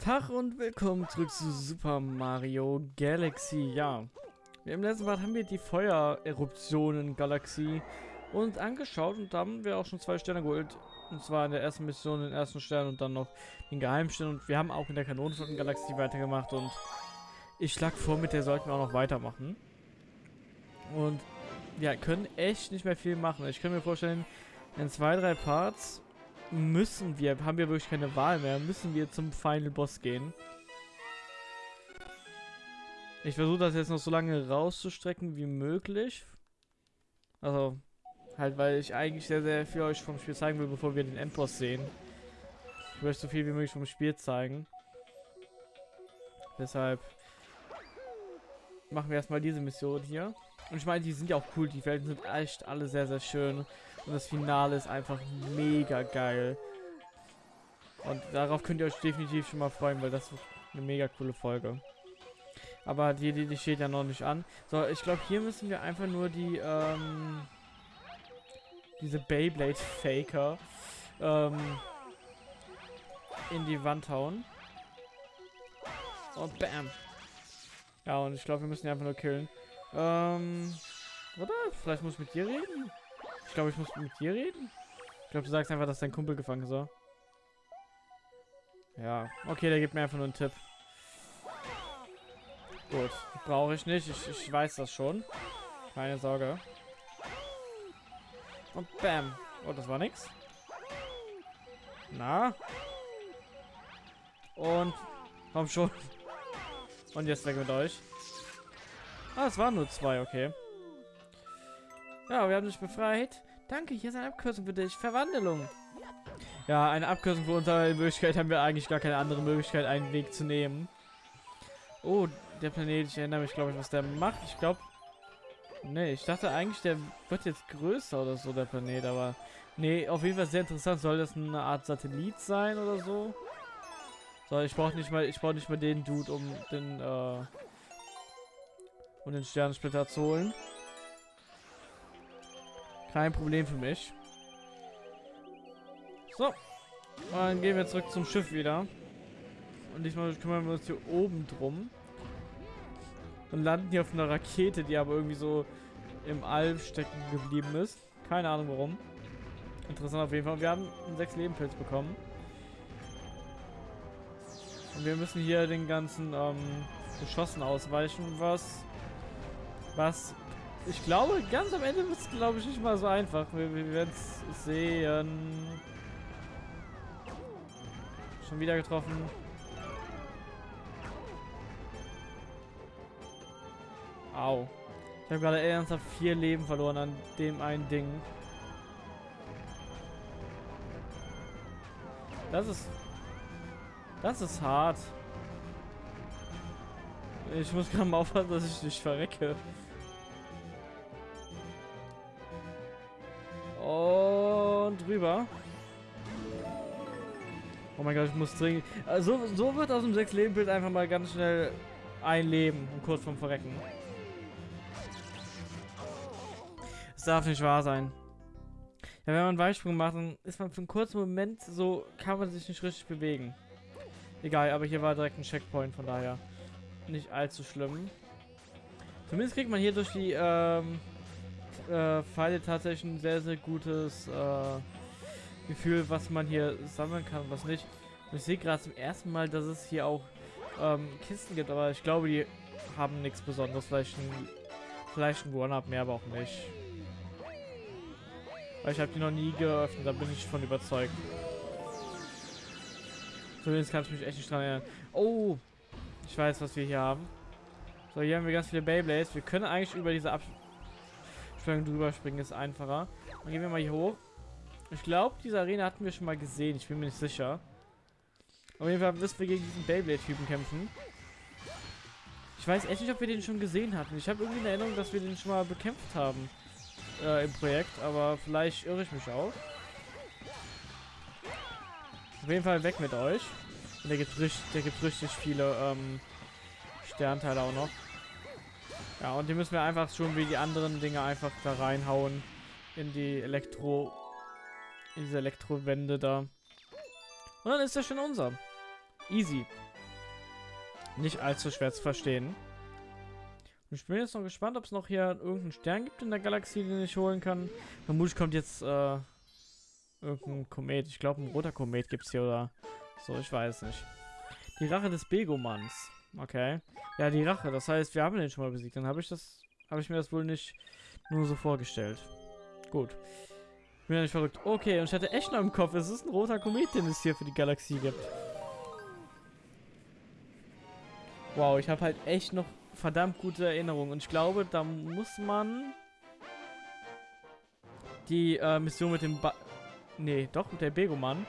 Tag und willkommen zurück zu Super Mario Galaxy. Ja, im letzten Part haben wir die Feuereruptionen Galaxie uns angeschaut und da haben wir auch schon zwei Sterne geholt. Und zwar in der ersten Mission den ersten Stern und dann noch den Geheimstern. Und wir haben auch in der Kanonenflotten-Galaxie weitergemacht und ich schlag vor, mit der sollten wir auch noch weitermachen. Und ja, können echt nicht mehr viel machen. Ich kann mir vorstellen, in zwei, drei Parts müssen wir, haben wir wirklich keine Wahl mehr, müssen wir zum Final Boss gehen. Ich versuche das jetzt noch so lange rauszustrecken wie möglich. Also, halt, weil ich eigentlich sehr, sehr viel euch vom Spiel zeigen will, bevor wir den Endboss sehen. Ich möchte so viel wie möglich vom Spiel zeigen. Deshalb machen wir erstmal diese Mission hier. Und ich meine, die sind ja auch cool. Die Welten sind echt alle sehr, sehr schön. Und das Finale ist einfach mega geil. Und darauf könnt ihr euch definitiv schon mal freuen, weil das ist eine mega coole Folge. Aber die, die, die steht ja noch nicht an. So, ich glaube, hier müssen wir einfach nur die, ähm, diese Beyblade-Faker, ähm, in die Wand hauen. Und bam. Ja, und ich glaube, wir müssen die einfach nur killen. Ähm, oder? Vielleicht muss ich mit dir reden? Ich glaube, ich muss mit dir reden. Ich glaube, du sagst einfach, dass dein Kumpel gefangen ist, so. Ja, okay, der gibt mir einfach nur einen Tipp. Gut, brauche ich nicht. Ich, ich weiß das schon. Keine Sorge. Und bam. Oh, das war nix. Na? Und komm schon. Und jetzt weg mit euch. Ah, es waren nur zwei, okay. Ja, wir haben dich befreit. Danke, hier ist eine Abkürzung für dich. Verwandlung. Ja, eine Abkürzung für unsere Möglichkeit haben wir eigentlich gar keine andere Möglichkeit, einen Weg zu nehmen. Oh, der Planet, ich erinnere mich, glaube ich, was der macht. Ich glaube... Nee, ich dachte eigentlich, der wird jetzt größer oder so, der Planet, aber... Nee, auf jeden Fall sehr interessant. Soll das eine Art Satellit sein oder so? So, ich brauche nicht mal, ich brauche nicht mal den Dude, um den, äh, um den Sternensplitter zu holen. Kein Problem für mich. So. Dann gehen wir zurück zum Schiff wieder. Und diesmal kümmern wir uns hier oben drum. Und landen hier auf einer Rakete, die aber irgendwie so im All stecken geblieben ist. Keine Ahnung warum. Interessant auf jeden Fall. Wir haben einen 6 Leben Pilz bekommen. Und wir müssen hier den ganzen ähm, Geschossen ausweichen, was was ich glaube, ganz am Ende wird es, glaube ich, nicht mal so einfach. Wir, wir werden es sehen. Schon wieder getroffen. Au. Ich habe gerade ernsthaft vier Leben verloren an dem einen Ding. Das ist... Das ist hart. Ich muss gerade mal aufpassen, dass ich nicht verrecke. Rüber. Oh mein Gott, ich muss dringend... Also, so wird aus dem 6-Leben-Bild einfach mal ganz schnell ein Leben und kurz vom Verrecken. Es darf nicht wahr sein. Ja, wenn man einen Weitsprung macht, dann ist man für einen kurzen Moment so, kann man sich nicht richtig bewegen. Egal, aber hier war direkt ein Checkpoint, von daher nicht allzu schlimm. Zumindest kriegt man hier durch die ähm, äh, Pfeile tatsächlich ein sehr, sehr gutes äh, Gefühl, was man hier sammeln kann und was nicht. Und ich sehe gerade zum ersten Mal, dass es hier auch ähm, Kisten gibt, aber ich glaube, die haben nichts Besonderes. Vielleicht ein, vielleicht ein One-Up mehr, aber auch nicht. Weil ich habe die noch nie geöffnet, da bin ich von überzeugt. Zumindest kann ich mich echt nicht dran erinnern. Oh, ich weiß, was wir hier haben. So, hier haben wir ganz viele Beyblades. Wir können eigentlich über diese Ab Sprung drüber springen ist einfacher. Dann gehen wir mal hier hoch. Ich glaube, diese Arena hatten wir schon mal gesehen. Ich bin mir nicht sicher. Auf jeden Fall müssen wir gegen diesen Beyblade-Typen kämpfen. Ich weiß echt nicht, ob wir den schon gesehen hatten. Ich habe irgendwie eine Erinnerung, dass wir den schon mal bekämpft haben äh, im Projekt. Aber vielleicht irre ich mich auch. Auf jeden Fall weg mit euch. Und der gibt richtig, der gibt richtig viele ähm, Sternteile auch noch. Ja, und die müssen wir einfach schon wie die anderen Dinge einfach da reinhauen. In die Elektro... In diese Elektrowände da. Und dann ist das schon unser. Easy. Nicht allzu schwer zu verstehen. Ich bin jetzt noch gespannt, ob es noch hier irgendeinen Stern gibt in der Galaxie, den ich holen kann. Vermutlich kommt jetzt äh, irgendein Komet. Ich glaube, ein roter Komet gibt es hier oder so, ich weiß nicht. Die Rache des Begomanns. Okay. Ja, die Rache. Das heißt, wir haben den schon mal besiegt. Dann habe ich das, habe ich mir das wohl nicht nur so vorgestellt. Gut. Bin ja nicht verrückt. Okay, und ich hatte echt noch im Kopf, es ist ein roter Komet, den es hier für die Galaxie gibt. Wow, ich habe halt echt noch verdammt gute Erinnerungen. Und ich glaube, da muss man die äh, Mission mit dem ba Nee, doch, mit der Begomann.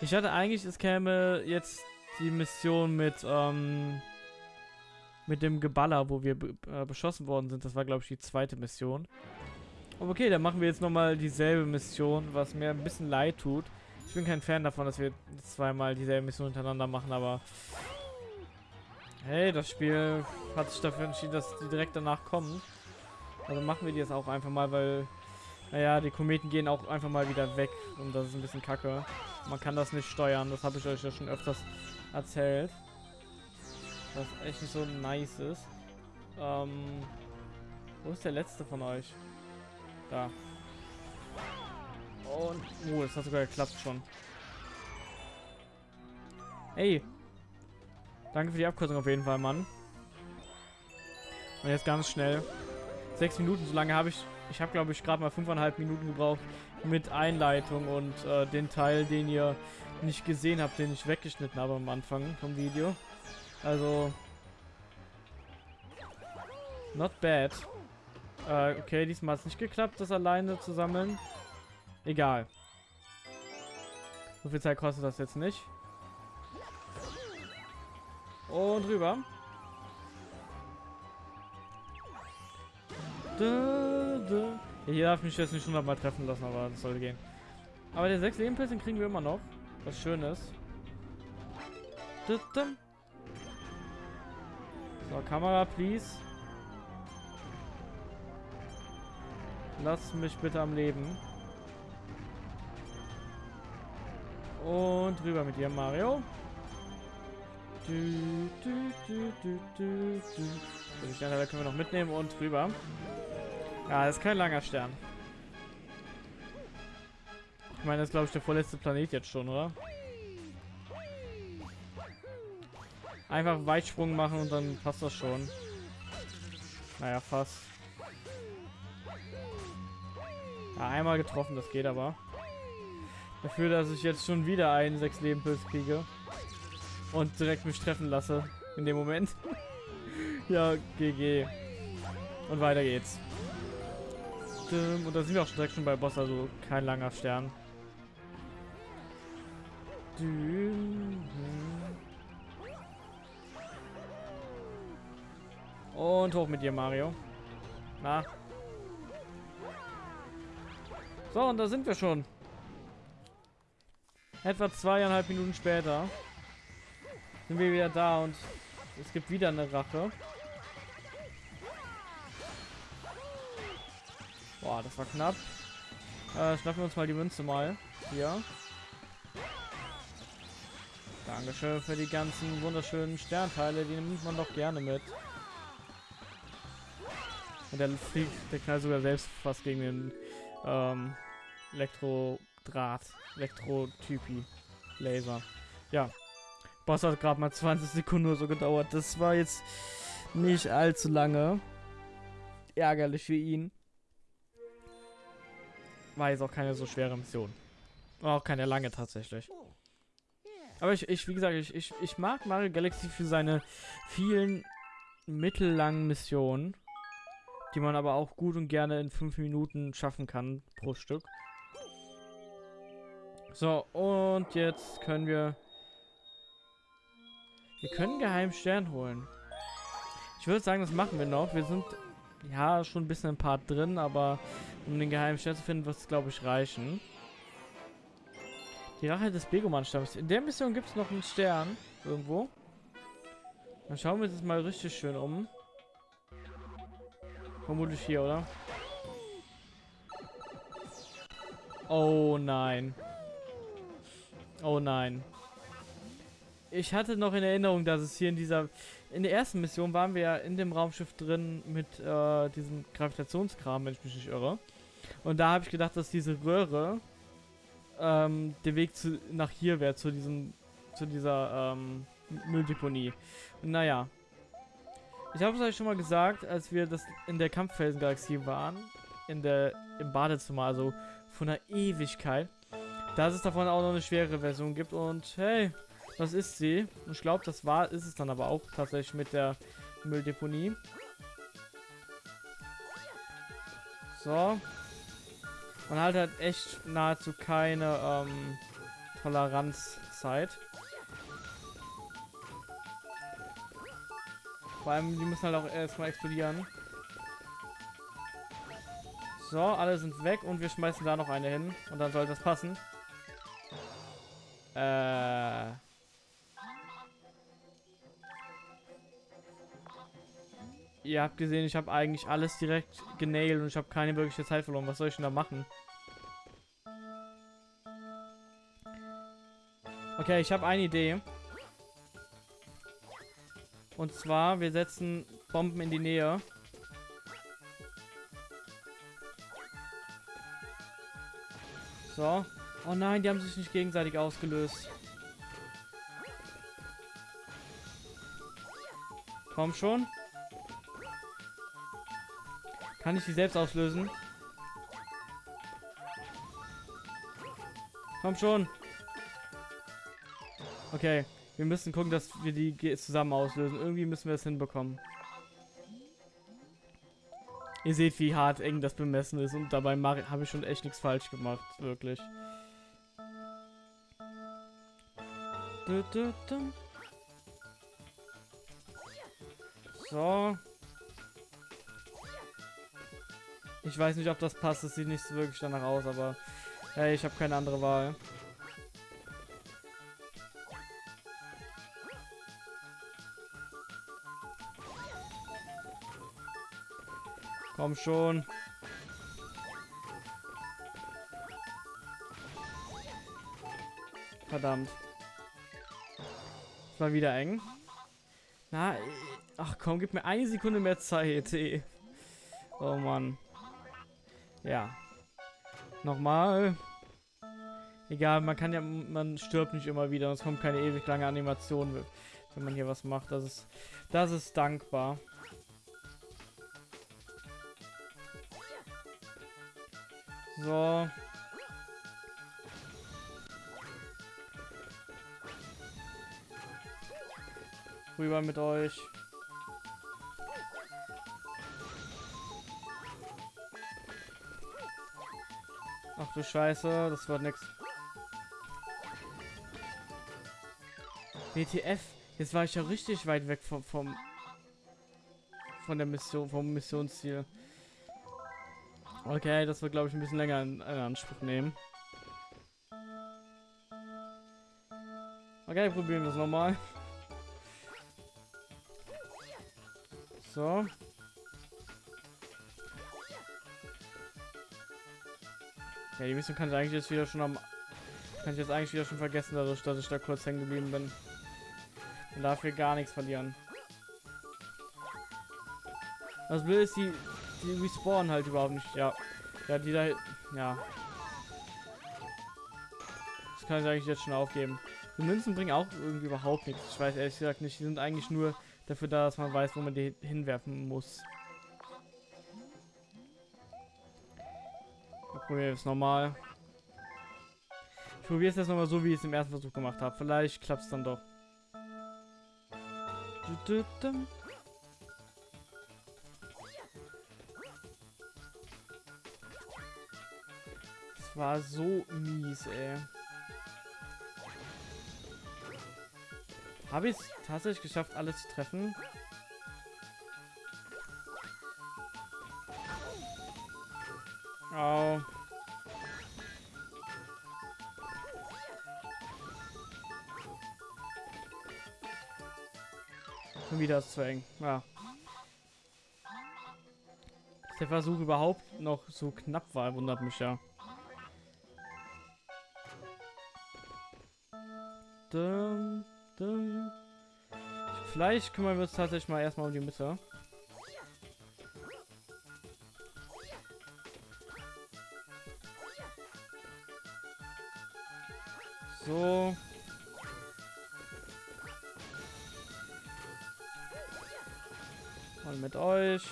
Ich hatte eigentlich, es käme jetzt die Mission mit, ähm, mit dem Geballer, wo wir äh, beschossen worden sind. Das war, glaube ich, die zweite Mission. Okay, dann machen wir jetzt nochmal dieselbe Mission, was mir ein bisschen leid tut. Ich bin kein Fan davon, dass wir zweimal dieselbe Mission hintereinander machen, aber... Hey, das Spiel hat sich dafür entschieden, dass die direkt danach kommen. Also machen wir die jetzt auch einfach mal, weil... Naja, die Kometen gehen auch einfach mal wieder weg und das ist ein bisschen kacke. Man kann das nicht steuern, das habe ich euch ja schon öfters erzählt. Was echt nicht so nice ist. Ähm, wo ist der letzte von euch? Da. Und, oh, das hat sogar geklappt schon. Hey. Danke für die Abkürzung auf jeden Fall, Mann. Und jetzt ganz schnell. Sechs Minuten, so lange habe ich... Ich habe, glaube ich, gerade mal fünfeinhalb Minuten gebraucht mit Einleitung und äh, den Teil, den ihr nicht gesehen habt, den ich weggeschnitten habe am Anfang vom Video. Also... Not bad. Äh, okay, diesmal hat es nicht geklappt, das alleine zu sammeln. Egal. So viel Zeit kostet das jetzt nicht. Und rüber. Da, da. Ja, hier darf mich jetzt nicht hundertmal treffen lassen, aber das sollte gehen. Aber der 6 Lebenpilzen kriegen wir immer noch. Was schön ist. So, Kamera, please. Lass mich bitte am Leben. Und rüber mit dir, Mario. Du, du, du, du, du, du. Den Stern können wir noch mitnehmen und rüber. Ja, das ist kein langer Stern. Ich meine, das ist glaube ich der vorletzte Planet jetzt schon, oder? Einfach Weitsprung machen und dann passt das schon. Naja, fast. Ja, einmal getroffen, das geht aber. Dafür, dass ich jetzt schon wieder einen 6 Leben Pilz kriege. Und direkt mich treffen lasse. In dem Moment. ja, GG. Und weiter geht's. Und da sind wir auch direkt schon bei Boss, also kein langer Stern. Und hoch mit dir, Mario. Na, so, und da sind wir schon. Etwa zweieinhalb Minuten später sind wir wieder da und es gibt wieder eine Rache. Boah, das war knapp. Äh, schnappen wir uns mal die Münze mal. Hier. Dankeschön für die ganzen wunderschönen Sternteile. Die nimmt man doch gerne mit. Und der fliegt, der knallt sogar selbst fast gegen den ähm, Elektrodraht, Elektrotypi, Laser. Ja, Boss hat gerade mal 20 Sekunden nur so gedauert. Das war jetzt nicht allzu lange. Ärgerlich für ihn. War jetzt auch keine so schwere Mission. War auch keine lange tatsächlich. Aber ich, ich wie gesagt, ich, ich, ich mag Mario Galaxy für seine vielen mittellangen Missionen die man aber auch gut und gerne in fünf Minuten schaffen kann pro Stück. So, und jetzt können wir... Wir können geheimen Stern holen. Ich würde sagen, das machen wir noch. Wir sind ja schon ein bisschen im Part drin, aber um den geheimen Stern zu finden, wird es, glaube ich, reichen. Die Rache des Begoman-Stamms. In der Mission gibt es noch einen Stern irgendwo. Dann schauen wir uns das mal richtig schön um. Vermutlich hier, oder? Oh nein. Oh nein. ich hatte noch in Erinnerung, dass es hier in dieser, in der ersten Mission waren wir ja in dem Raumschiff drin mit äh, diesem Gravitationskram, wenn ich mich nicht irre. Und da habe ich gedacht, dass diese Röhre ähm, der Weg zu, nach hier wäre, zu diesem, zu dieser ähm, Mülldeponie. Naja. Ich habe es euch schon mal gesagt, als wir das in der Kampffelsengalaxie waren, in der, im Badezimmer, also von einer Ewigkeit, dass es davon auch noch eine schwere Version gibt und hey, das ist sie. Und ich glaube, das war, ist es dann aber auch tatsächlich mit der Mülldeponie. So. Man hat halt echt nahezu keine ähm, Toleranzzeit. Vor allem, die müssen halt auch erstmal explodieren. So, alle sind weg und wir schmeißen da noch eine hin. Und dann sollte das passen. Äh... Ihr habt gesehen, ich habe eigentlich alles direkt genailt und ich habe keine wirkliche Zeit verloren. Was soll ich denn da machen? Okay, ich habe eine Idee. Und zwar, wir setzen Bomben in die Nähe. So. Oh nein, die haben sich nicht gegenseitig ausgelöst. Komm schon. Kann ich die selbst auslösen? Komm schon. Okay, wir müssen gucken, dass wir die zusammen auslösen. Irgendwie müssen wir es hinbekommen. Ihr seht, wie hart eng das bemessen ist und dabei habe ich schon echt nichts falsch gemacht, wirklich. So. Ich weiß nicht, ob das passt. Es sieht nicht so wirklich danach aus, aber hey, ich habe keine andere Wahl. Komm schon. Verdammt. War wieder eng. Na, ach komm, gib mir eine Sekunde mehr Zeit. Oh Mann. Ja. Nochmal. Egal, man kann ja, man stirbt nicht immer wieder es kommt keine ewig lange Animation, wenn man hier was macht. Das ist, das ist dankbar. So. Rüber mit euch. Ach du Scheiße, das wird nix. WTF, jetzt war ich ja richtig weit weg vom, vom von der Mission, vom Missionsziel. Okay, das wird glaube ich ein bisschen länger in, in Anspruch nehmen. Okay, probieren wir es nochmal. So. Ja, die Mission kann ich eigentlich jetzt wieder schon am... Kann ich jetzt eigentlich wieder schon vergessen, dadurch, dass ich da kurz hängen geblieben bin. Und dafür gar nichts verlieren. Das Blöde ist, die, die respawnen halt überhaupt nicht. Ja. Ja, die da... Ja. Das kann ich eigentlich jetzt schon aufgeben. Die Münzen bringen auch irgendwie überhaupt nichts. Ich weiß ehrlich gesagt nicht. Die sind eigentlich nur dafür da, dass man weiß, wo man die hinwerfen muss. probiere es nochmal. Ich probiere es jetzt nochmal so, wie ich es im ersten Versuch gemacht habe. Vielleicht klappt es dann doch. Das war so mies, ey. Habe ich es tatsächlich geschafft, alles zu treffen? Oh. Schon wieder ist zu eng. Ja. Der Versuch überhaupt noch so knapp war, wundert mich ja. Vielleicht kümmern wir uns tatsächlich mal erstmal um die Mitte. So. Mal mit euch.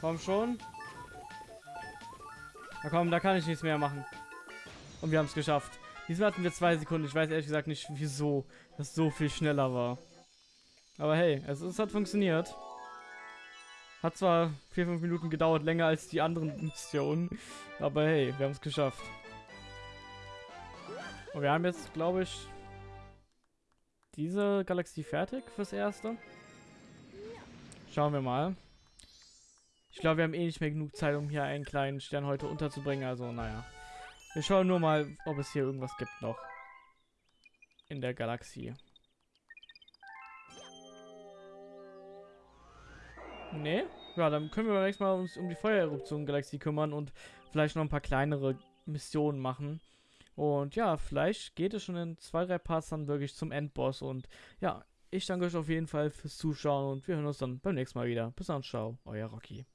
Komm schon. Na komm, da kann ich nichts mehr machen. Und wir haben es geschafft. Diesmal hatten wir zwei Sekunden. Ich weiß ehrlich gesagt nicht, wieso das so viel schneller war. Aber hey, es, es hat funktioniert. Hat zwar 4-5 Minuten gedauert, länger als die anderen Missionen. Aber hey, wir haben es geschafft. Und wir haben jetzt, glaube ich, diese Galaxie fertig fürs Erste. Schauen wir mal. Ich glaube, wir haben eh nicht mehr genug Zeit, um hier einen kleinen Stern heute unterzubringen. Also, naja. Wir schauen nur mal, ob es hier irgendwas gibt noch. In der Galaxie. Nee? Ja, dann können wir beim nächsten Mal uns um die Feuereruption-Galaxie kümmern und vielleicht noch ein paar kleinere Missionen machen. Und ja, vielleicht geht es schon in zwei, drei Parts dann wirklich zum Endboss. Und ja, ich danke euch auf jeden Fall fürs Zuschauen und wir hören uns dann beim nächsten Mal wieder. Bis dann, ciao, euer Rocky.